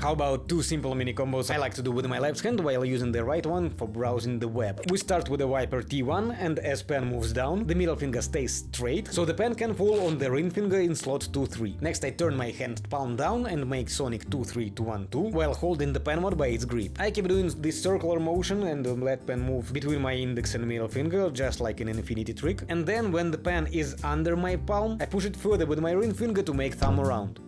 How about two simple mini combos I like to do with my left hand while using the right one for browsing the web. We start with the wiper T1 and as pen moves down, the middle finger stays straight, so the pen can fall on the ring finger in slot 2-3. Next I turn my hand palm down and make Sonic 2-3-2-1-2 while holding the pen mod by its grip. I keep doing this circular motion and um, let pen move between my index and middle finger, just like an infinity trick, and then when the pen is under my palm, I push it further with my ring finger to make thumb around.